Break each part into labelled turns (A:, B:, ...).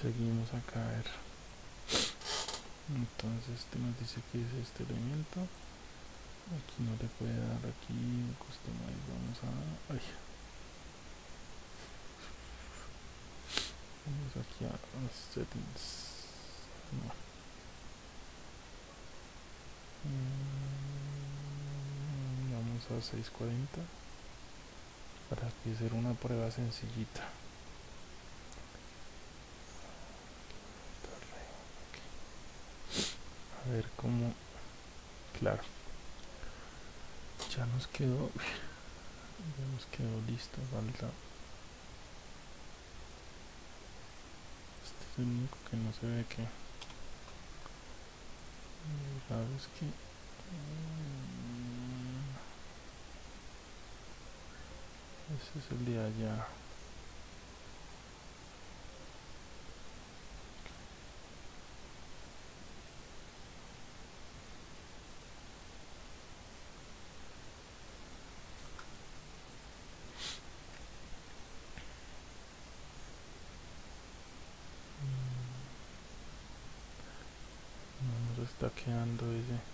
A: seguimos a ver. Entonces este nos dice que es este elemento. Aquí no le puede dar aquí customize vamos a vamos aquí a, settings. Mm, vamos a 640 para hacer una prueba sencillita a ver cómo claro. Ya nos quedó ya nos quedó listo falta. Este es el único que no se ve que. Sabes que mm, ese es el de allá está quedando ese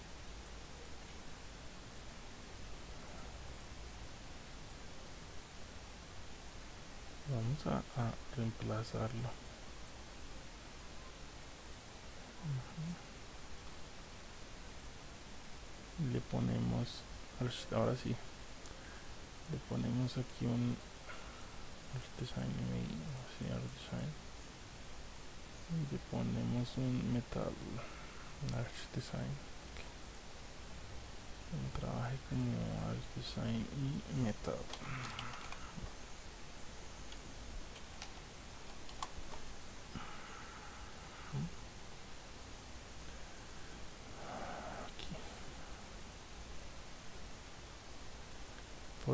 A: a, reemplazarlo. Le ponemos ahora sí le ponemos aquí un art design y design y le ponemos un metal Arch Design okay. trabaje como Arch Design y Metal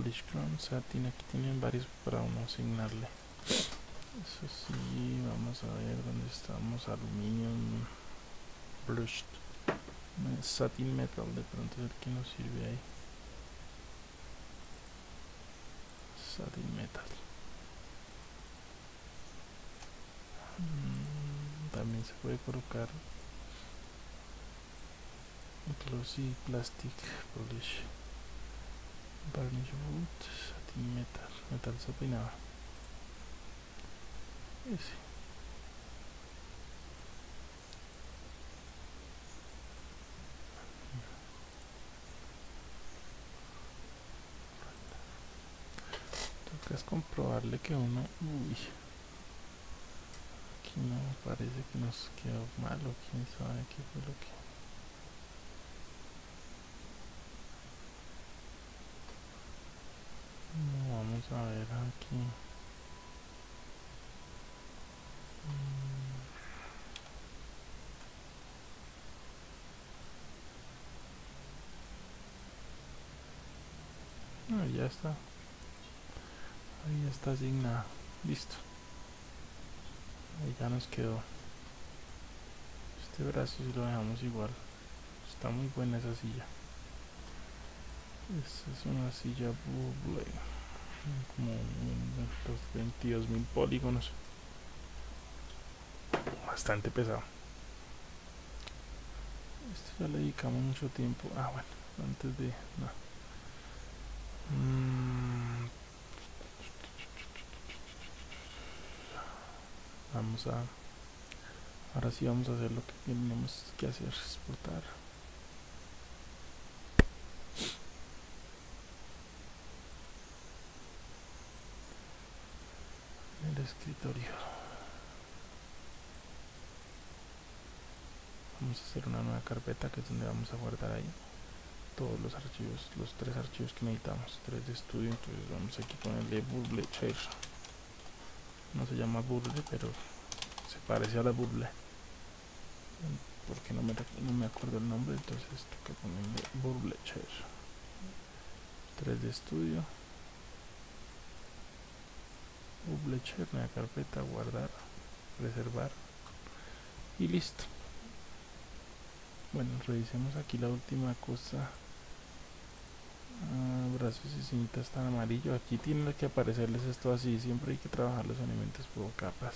A: Polish Chrome Satin aquí tienen varios para uno asignarle. Eso sí vamos a ver dónde estamos. Aluminium brushed satin metal de pronto es el que nos sirve ahí. Satin metal. Mm, también se puede colocar glossy plastic polish varnish satin metal metal sapinado ese es comprobarle que uno uy aquí no parece que nos quedó malo quién sabe qué fue lo que vamos a ver aquí. Mm. ya está. Ahí está asignada listo. Ahí ya nos quedó. Este brazo si lo dejamos igual. Está muy buena esa silla. Esta es una silla buble como unos 22 mil polígonos. Bastante pesado. Esto ya le dedicamos mucho tiempo. Ah bueno antes de no. Mm, vamos a ahora sí vamos a hacer lo que tenemos que hacer exportar el escritorio. Vamos a hacer una nueva carpeta que es donde vamos a guardar ahí todos los archivos los tres archivos que necesitamos tres de estudio entonces vamos aquí con el de Burble no se llama burle pero se parece a la burle. Porque no me, no me acuerdo el nombre entonces toca ponerle burble 3 de estudio Burblecher, nueva carpeta, guardar, reservar y listo. Bueno, revisemos aquí la última cosa. Ah, brazos y cintas tan amarillo. Aquí tiene que aparecerles esto así. Siempre hay que trabajar los elementos por capas.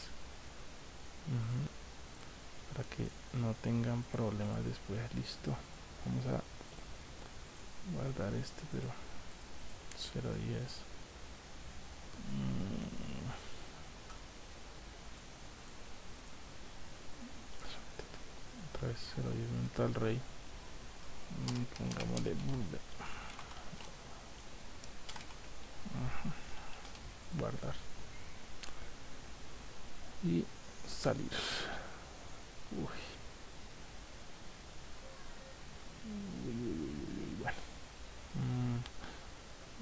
A: Para que no tengan problemas después. Listo. Vamos a guardar este pero 010 Mm. Otra vez 010 mental rey Mm, pongámosle. Ajá. guardar y salir Uy. Uy, uy, uy, uy, uy, bueno. Mm,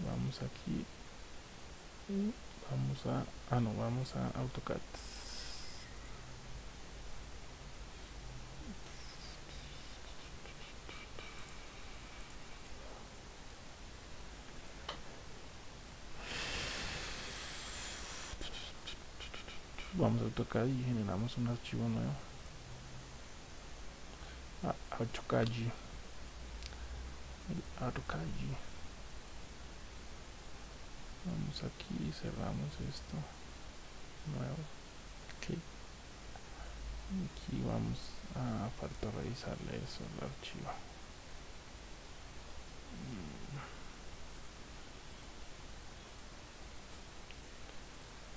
A: vamos aquí y vamos a ah no vamos a AutoCAD vamos a AutoCAD y generamos un archivo nuevo. A AutoCAD el AutoCAD vamos aquí cerramos esto. Nuevo. Ok. Aquí vamos a falta revisarle eso al archivo.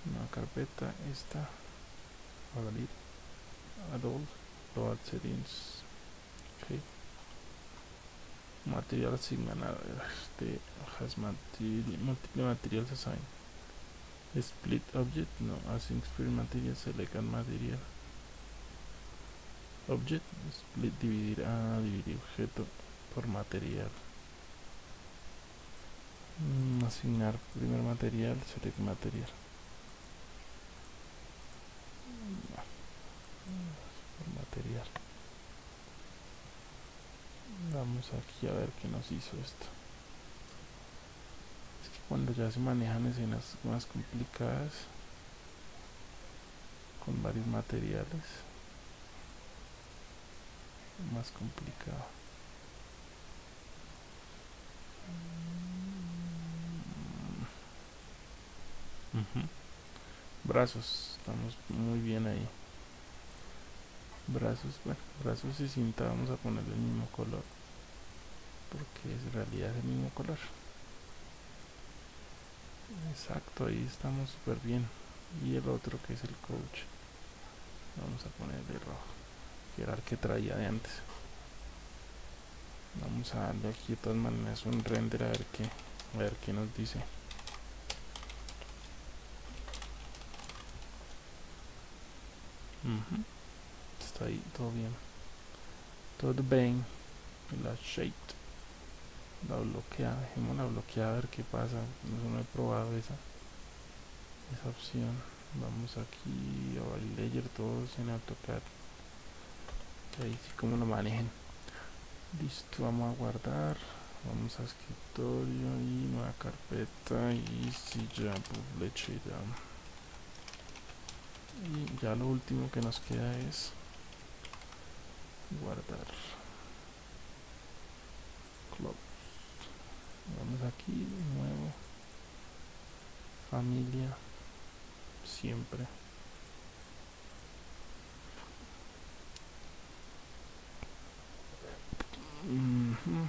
A: Una carpeta esta abrir adult load settings ok. Material asignado este has material multiple materials assigned split object no async split material select material. Object split dividir a dividir objeto por material. Mm, asignar primer material select material Por material. Vamos aquí a ver qué nos hizo esto. Es que cuando ya se manejan escenas más complicadas con varios materiales más complicado. Mm. Brazos estamos muy bien ahí brazos bueno brazos y cinta vamos a ponerle el mismo color porque en realidad el mismo color. Exacto ahí estamos súper bien. Y el otro que es el coach vamos a ponerle rojo que era el que traía de antes. Vamos a darle aquí de todas maneras un render a ver qué a ver qué nos dice. Ujú. Ahí todo bien. Todo bien. La shade. La bloqueada dejémosla bloqueada a ver qué pasa. No, no he probado esa esa opción. Vamos aquí a layer todos en AutoCAD. Ahí sí como lo manejen. Listo vamos a guardar. Vamos a escritorio y nueva carpeta. Y si ya publicidad y ya lo último que nos queda es guardar close vamos aquí nuevo familia siempre Ujú.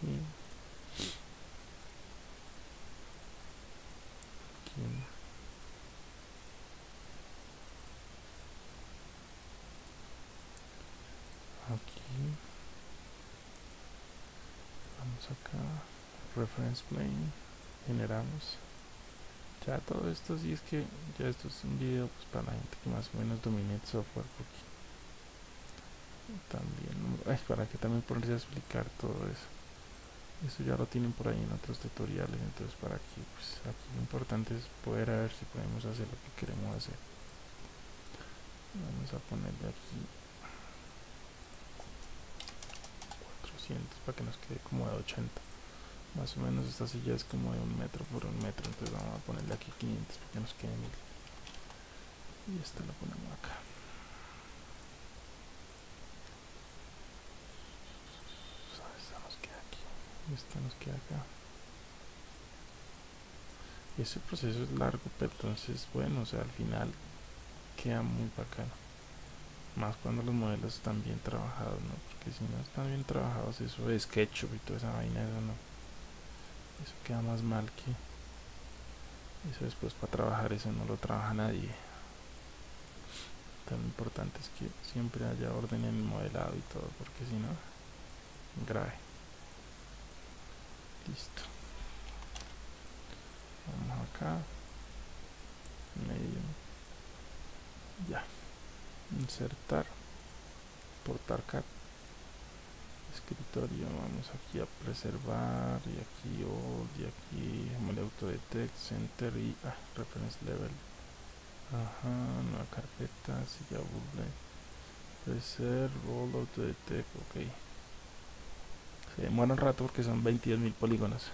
A: Aquí. Aquí. Aquí. Vamos acá. Reference plane. Generamos. Ya todo esto sí es que ya esto es un video pues para la gente que más o menos domine el software porque también para que también ponerse a explicar todo eso. Eso ya lo tienen por ahí en otros tutoriales entonces para que pues aquí lo importante es poder ver si podemos hacer lo que queremos hacer. Vamos a ponerle aquí 400 para que nos quede como de 80 más o menos esta silla es como de un metro por un metro entonces vamos a ponerle aquí 500 para que nos quede 1000 y esta la ponemos acá. Esta nos queda aquí y esta nos queda acá. Ese proceso es largo pero entonces bueno o sea al final queda muy bacano más cuando los modelos están bien trabajados no porque si no están bien trabajados eso de SketchUp y toda esa vaina eso no. Eso queda más mal que eso después para trabajar eso no lo trabaja nadie. Tan importante es que siempre haya orden en el modelado y todo porque si no grave. Listo. Vamos acá. Medio. Ya insertar portar cat escritorio vamos aquí a preservar y aquí all y aquí el auto detect center y ah, reference level. Ajá nueva carpeta ya google preserve all auto detect ok. Se demora un rato porque son 22.000 polígonos.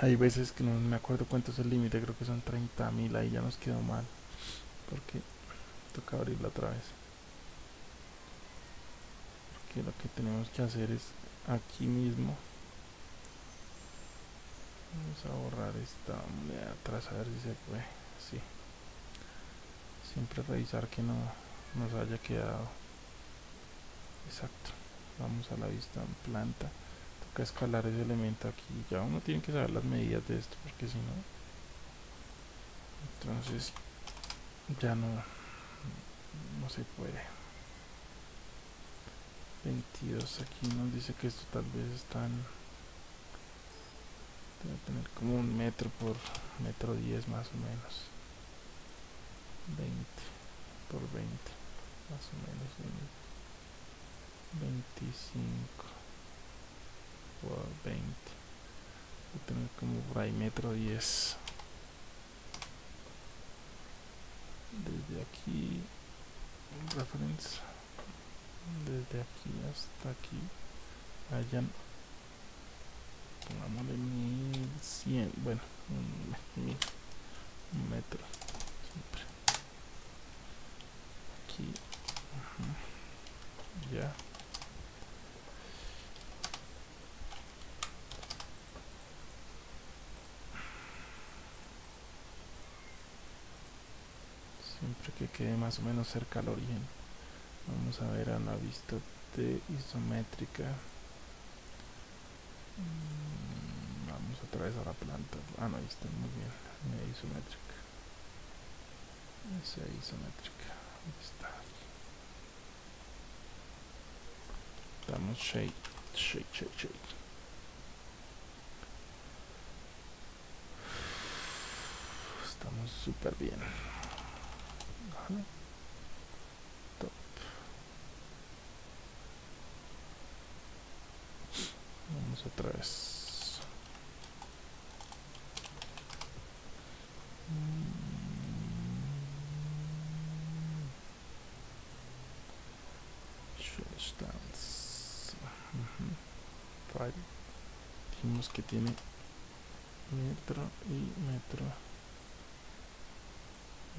A: Hay veces que no me acuerdo cuánto es el límite creo que son 30.000 ahí ya nos quedó mal porque toca abrirla otra vez. Que lo que tenemos que hacer es aquí mismo. Vamos a borrar esta de atrás a ver si se puede. Sí. Siempre revisar que no nos haya quedado. Exacto. Vamos a la vista en planta. Toca escalar ese elemento aquí. Ya uno tiene que saber las medidas de esto porque si no. Entonces ya no no se puede. 22 aquí nos dice que esto tal vez están debe tener como un metro por metro 10 más o menos. 20 por 20 más o menos 25 por 20 debe tener como por ahí metro 10 desde aquí reference desde aquí hasta aquí hayan pongámosle 1100 bueno un, mil, un metro siempre aquí -huh. ya que quede más o menos cerca al origen. Vamos a ver a la vista de isométrica. Mm, vamos otra vez a la planta. Ah no ahí está muy bien. Media isométrica. Esa isométrica. Ahí está. Damos shade shade shade shade. Estamos súper bien otra vez. Stance. Uh -huh. Dijimos que tiene metro y metro.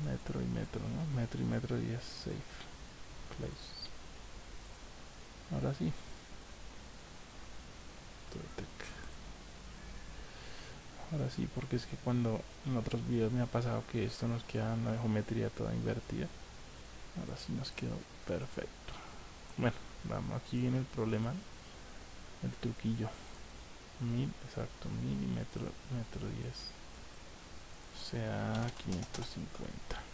A: Metro y metro, ¿no? Metro y metro y es safe place. Ahora sí. Ahora sí, porque es que cuando en otros videos me ha pasado que esto nos queda en la geometría toda invertida. Ahora sí nos quedó perfecto. Bueno, vamos, aquí viene el problema, el truquillo. Mil, exacto, milímetro, metro 10. Sea, 550.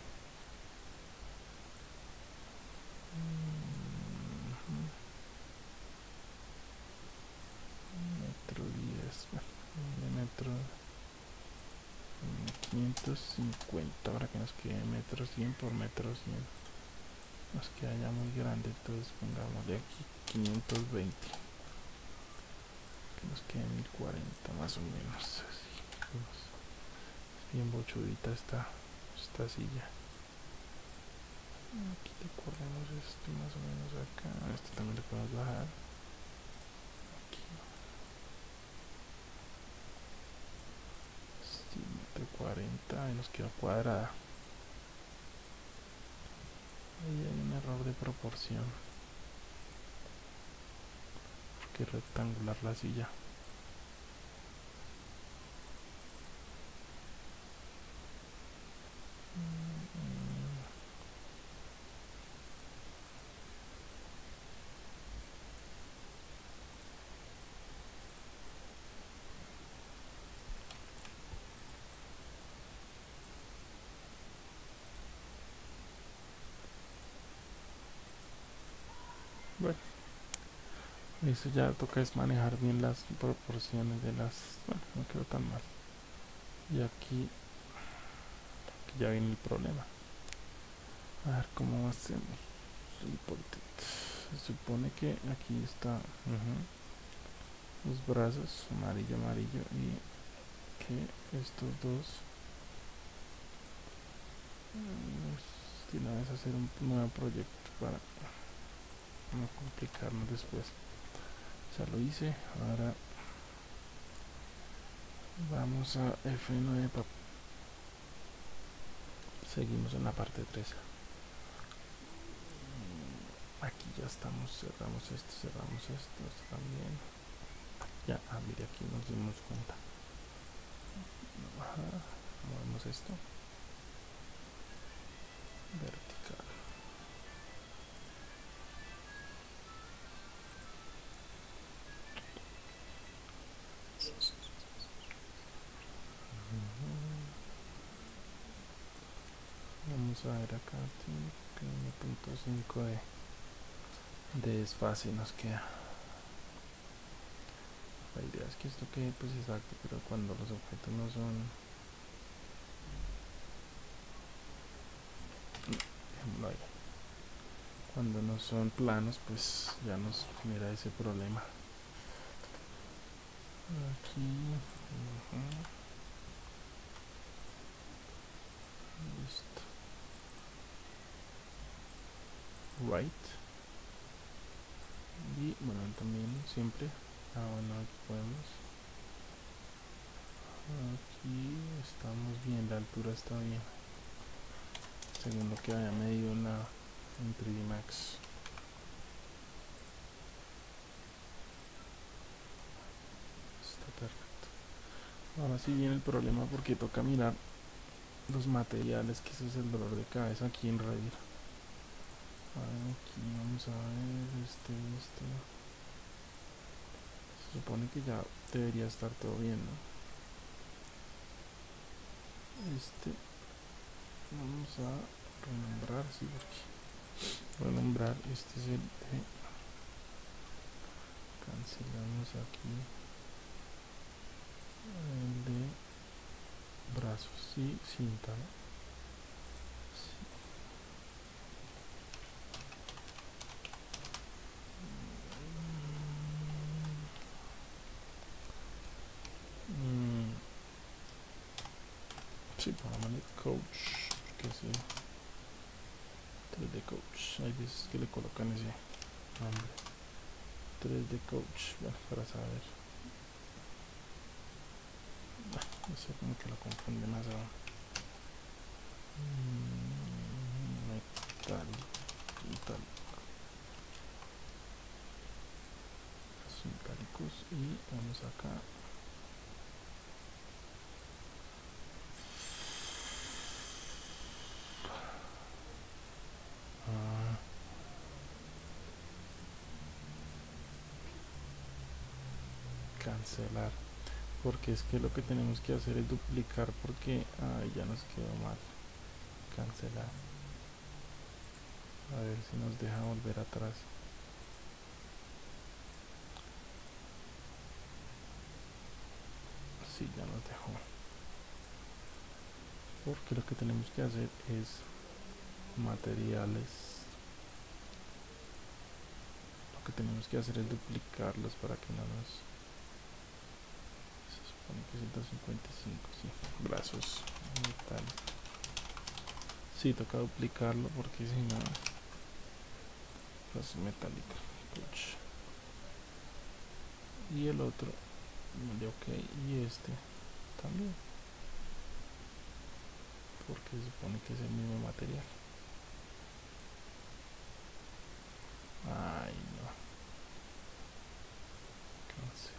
A: metro 550 ahora que nos quede metro 100 por metro 100 nos queda ya muy grande entonces pongámosle aquí 520 que nos quede 1040 más o menos así bien bochudita esta, esta silla. Aquí le corremos esto más o menos acá. Este también le podemos bajar. 40 y nos queda cuadrada. Ahí hay un error de proporción. Porque rectangular la silla Eso ya toca es manejar bien las proporciones de las... Bueno, no quedó tan mal. Y aquí, ya viene el problema. A ver cómo hacemos. Se supone que aquí está los brazos, amarillo, amarillo, y que estos dos de una vez hacer un nuevo proyecto para no complicarnos después ya lo hice ahora vamos a F9 seguimos en la parte 3 aquí ya estamos cerramos esto cerramos esto, también. Ya ah mire aquí nos dimos cuenta. Movemos esto. Vertical vamos a ver acá 1.5 de, de desfase nos queda. La idea es que esto quede pues exacto pero cuando los objetos no son cuando no son planos pues ya nos genera ese problema. Aquí right. Y bueno también siempre. Ah bueno podemos. Aquí estamos bien la altura está bien. Según lo que haya medido en, la, en 3D Max está perfecto. Ahora sí viene el problema porque toca mirar los materiales que ese es el dolor de cabeza aquí en Revit aquí vamos a ver este este se supone que ya debería estar todo bien ¿no? este vamos a renombrar sí porque renombrar este es el de cancelamos aquí el de brazos y cinta sí, pongámosle coach, porque sí, 3D coach, hay veces que le colocan ese nombre, 3D coach, bueno, para saber, no sé, como que lo confunde más aún. Mm, metal, metal, metálicos y vamos acá cancelar porque es que lo que tenemos que hacer es duplicar porque ya nos quedó mal. Cancelar. A ver si nos deja volver atrás. Si ya nos dejó. Porque lo que tenemos que hacer es materiales. Lo que tenemos que hacer es duplicarlos para que no nos Pone que 155, sí. Brazos, metal. Sí, toca duplicarlo porque si no... Brazos metálicos. Y el otro, de ok, y este también. Porque se supone que es el mismo material. Ay, no. Cancel.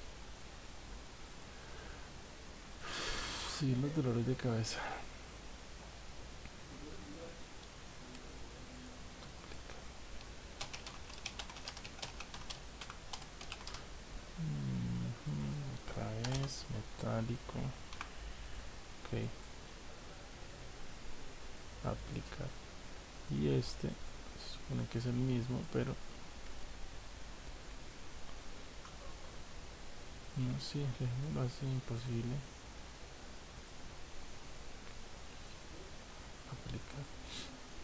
A: Sí, los dolores de cabeza. Otra vez, metálico. Ok. Aplicar. Y este se supone que es el mismo, pero No, sí, lo hace imposible.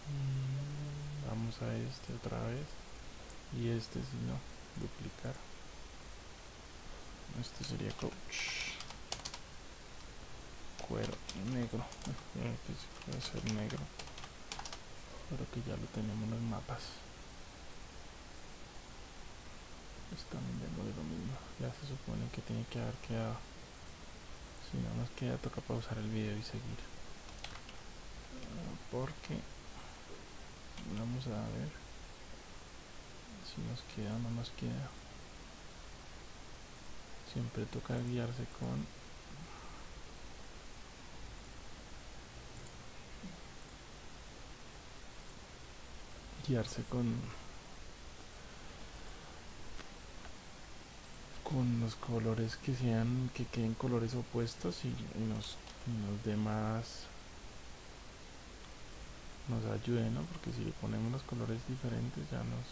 A: Mm, vamos a este otra vez. Y este si no, duplicar. Este sería coach. Cuero negro. puede ser negro. Pero que ya lo tenemos en los mapas. Están viendo de lo mismo. Ya se supone que tiene que haber quedado. Si no nos queda, toca pausar el video y seguir. Porque vamos a ver si nos queda o no nos queda. Siempre toca guiarse con guiarse con con los colores que sean que queden colores opuestos y, y nos, los demás nos ayude ¿no? porque si le ponemos los colores diferentes ya nos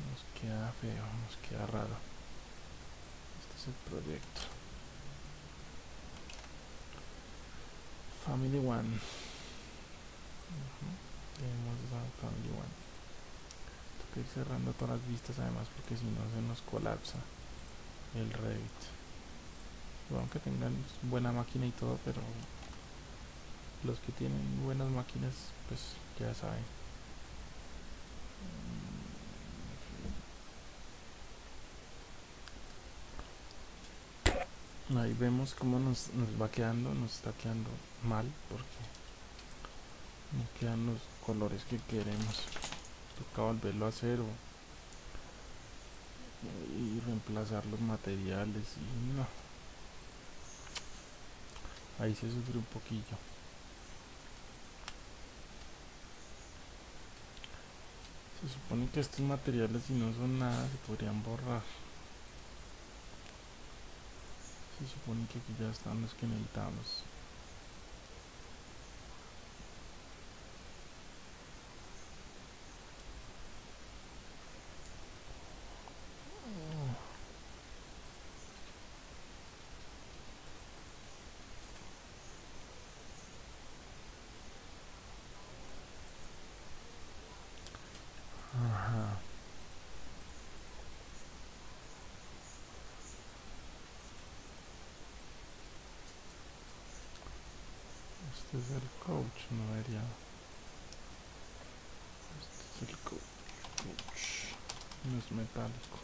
A: nos queda feo nos queda raro. Este es el proyecto. Family one. Tenemos family one. Toca ir cerrando todas las vistas además porque si no se nos colapsa el Revit aunque tengan buena máquina y todo pero los que tienen buenas máquinas pues ya saben. Ahí vemos cómo nos, va quedando nos está quedando mal porque no quedan los colores que queremos. Toca volverlo a hacer y reemplazar los materiales y no. Ahí se sufre un poquillo supone que estos materiales si no son nada se podrían borrar. Se supone que aquí ya están los que necesitamos Este es el coach, no debería. Este es el coach. coach. No es metálico.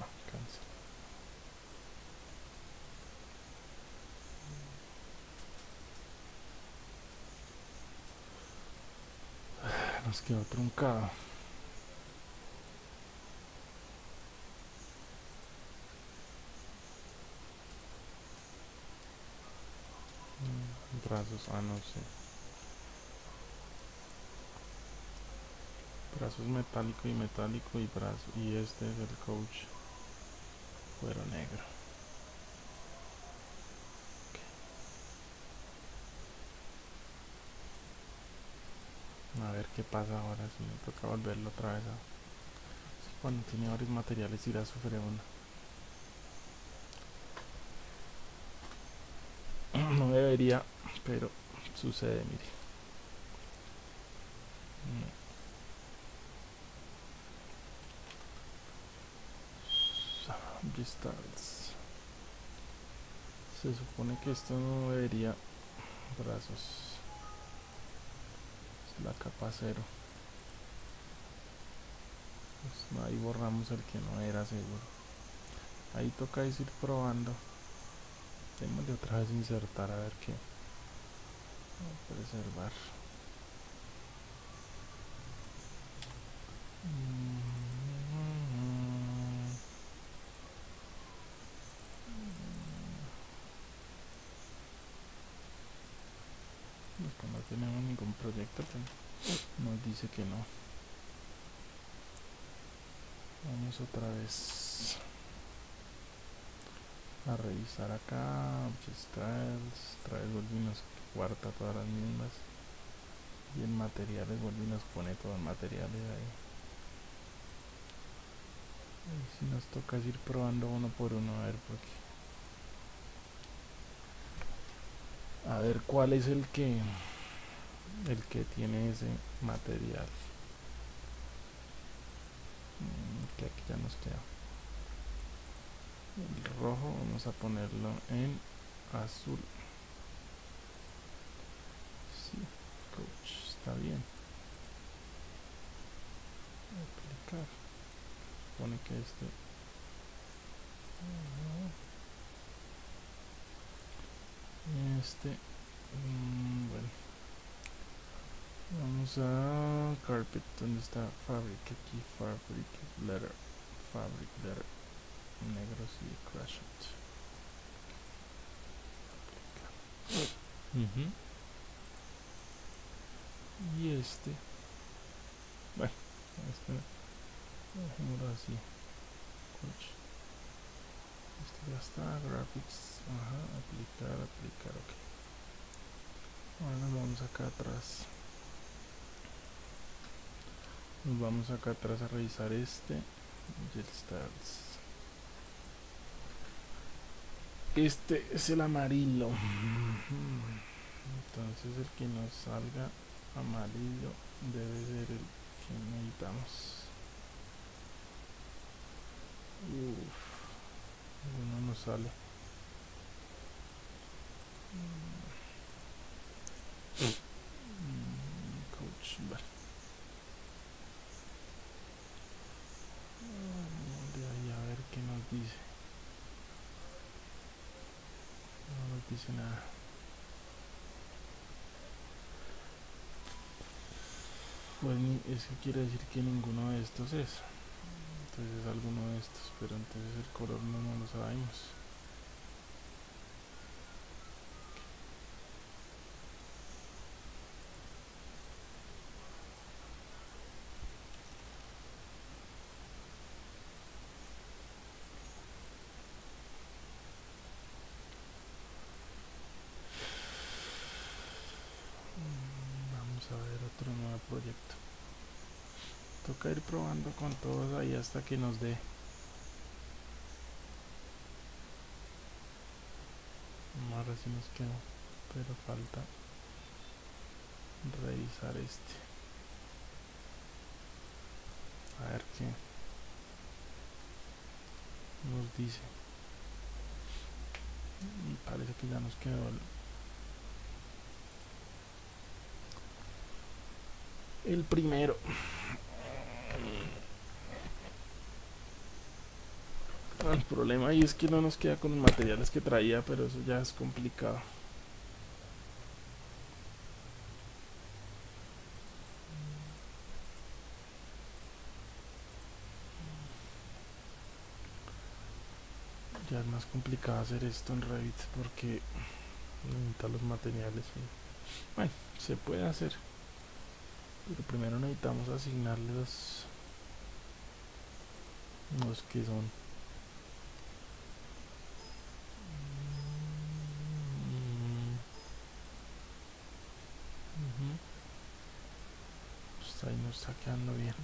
A: Ah, cansa. Nos quedó truncado. Brazos, ah no sé. Brazos metálico y metálico y brazo y este es el coach cuero negro. A ver qué pasa ahora si me toca volverlo otra vez cuando tiene varios materiales irá a sufrir uno no debería pero sucede mire. Se supone que esto no debería. Brazos. Es la capa cero. Pues ahí borramos el que no era seguro. Ahí toca ir probando de otra vez insertar a ver qué. Preservar. Pues no tenemos ningún proyecto pues, nos dice que no. Vamos otra vez a revisar acá object trails trae volvimos cuarta todas las mismas. Y en materiales volví nos pone todos los materiales ahí. Si nos toca ir probando uno por uno a ver porque a ver cuál es el que el que tiene ese material mm, que aquí ya nos queda el rojo vamos a ponerlo en azul. Sí, coach, está bien. Aplicar. Pone que este. Este mm, bueno. Vamos a carpet donde está fabric aquí fabric letter fabric letter negros y crash it. Y este. Bueno este dejémoslo así. Este ya está graphics. Ajá aplicar aplicar ok. Ahora nos vamos acá atrás. Nos vamos acá atrás a revisar este este es el amarillo. Entonces el que nos salga amarillo debe ser el que necesitamos. Uf, uno no sale. Coach vale. De ahí a ver qué nos dice no nos dice nada. Pues eso quiere decir que ninguno de estos es. Entonces es alguno de estos pero entonces el color no, no lo sabemos a ver otro nuevo proyecto toca ir probando todos ahí hasta que nos dé. Ahora sí nos quedó pero falta revisar este. A ver qué nos dice. Parece que ya nos quedó el primero el problema ahí es que no nos queda con los materiales que traía pero eso ya es complicado. Ya es más complicado hacer esto en Revit porque necesita los materiales bueno se puede hacer. Pero primero necesitamos asignarle los, los que son nos está quedando bien